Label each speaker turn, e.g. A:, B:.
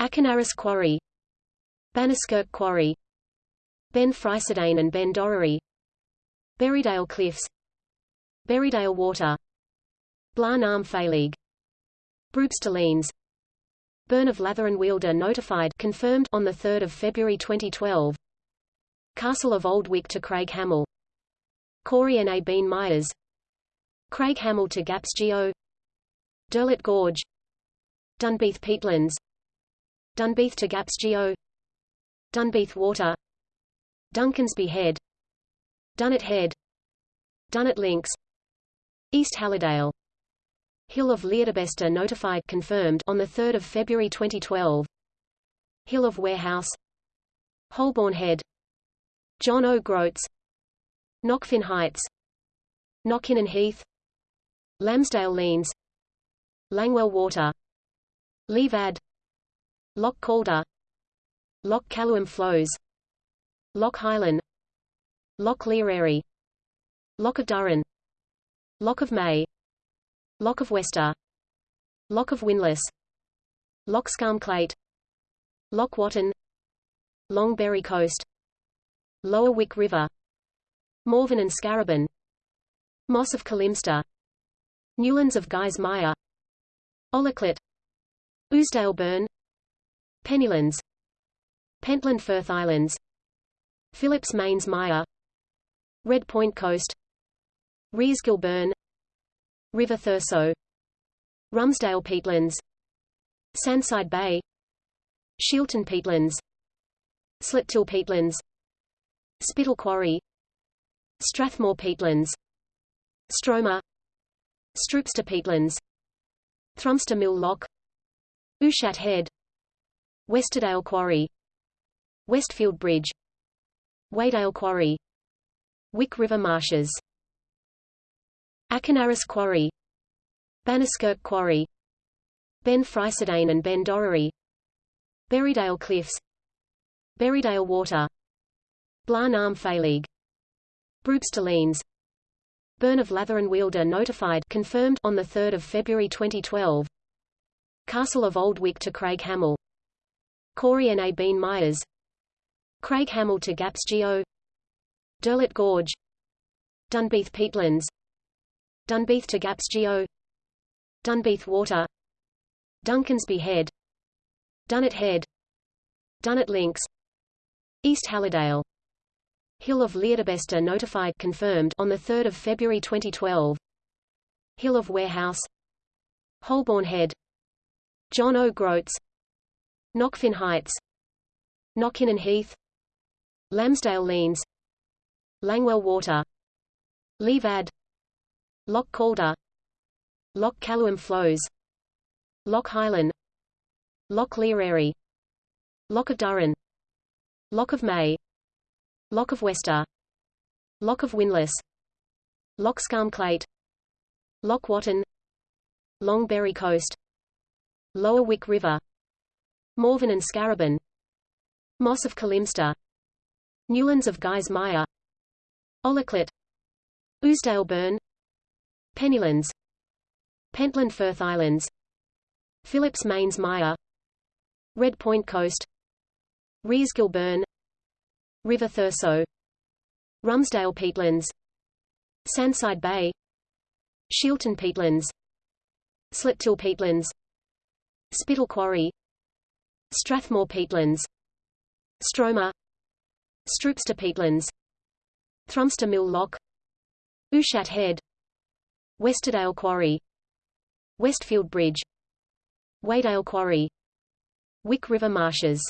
A: Achanarras Quarry Banniskirk Quarry Ben Freiceadain and Ben Dorrery Berriedale Cliffs Berriedale Water Blar nam Faoileag Broopstalines Burn of Latheronwheel notified confirmed on 3 February 2012 Castle of Old Wick to Craig Hamill Coire na Beinne Mires Craig Hamill to Gaps Geo Dirlot Gorge Dunbeath peatlands Dunbeath to Gaps Geo Dunbeath Water. Duncansby Head. Dunnet Head. Dunnet Links. East Halladale Hill of Leardabester notified confirmed on 3 February 2012 Hill of Warehouse. Holborn Head. John O. Groats. Knockfin Heights. Knockinnon Heath. Lambsdale Leans. Langwell Water. Leavad Loch Calder. Loch Caluim Flows. Loch Heilen Loch Learerry Loch of Durran Loch of Mey. Loch of Wester. Loch of Winless Loch Scarmclate. Loch Watten. Longberry Coast. Lower Wick River. Morven and Scaraben Moss of Killimster Newlands of Guys Ollaclet Ousdale Burn Pennylands Pentland Firth Islands. Phillips Mains Mire Red Point Coast. Reisgill Burn River Thurso. Rumsdale Peatlands. Sandside Bay. Shielton Peatlands. Sletill Peatlands. Spittal Quarry. Strathmore Peatlands. Stroma. Stroupster Peatlands. Thrumster Mill Loch Ushat Head Westerdale Quarry Westfield Bridge Weydale Quarry Wick River Marshes Achanarras Quarry Banniskirk Quarry Ben Freiceadain and Ben Dorrery Berriedale Cliffs Berriedale Water Blar nam Faoileag Broopstalines Burn of Latheronwheel notified confirmed on 3 February 2012 Castle of Old Wick to Craig Hamill Coire na Beinne Mires Craig Hamill to Gaps Geo Dirlot Gorge Dunbeath Peatlands Dunbeath to Gaps Geo Dunbeath Water Duncansby Head Dunnet Head Dunnet Links East Halladale Hill of Leardabester notified confirmed on 3 February 2012 Hill of Warehouse Holborn Head John O. Groats Knockfin Heights. Knockinnon Heath. Lambsdale Leans. Langwell Water. Leavad Loch Calder. Loch Caluim Flows. Loch Heilen Loch Learerry Loch of Durran. Loch of Mey. Loch of Wester. Loch of Winless. Loch Scarmclate. Loch Watten. Longberry Coast. Lower Wick River Morven and Scaraben Moss of Killimster Newlands of Guys Ollaclet Ousdale Burn. Pennylands. Pentland Firth Islands. Phillips Mains Mire Red Point Coast. Reisgill Burn River Thurso. Rumsdale Peatlands. Sandside Bay. Shielton Peatlands. Sletill Peatlands. Spittal Quarry Strathmore Peatlands. Stroma. Stroupster Peatlands. Thrumster Mill Loch Ushat Head. Westerdale Quarry. Westfield Bridge. Weydale Quarry. Wick River Marshes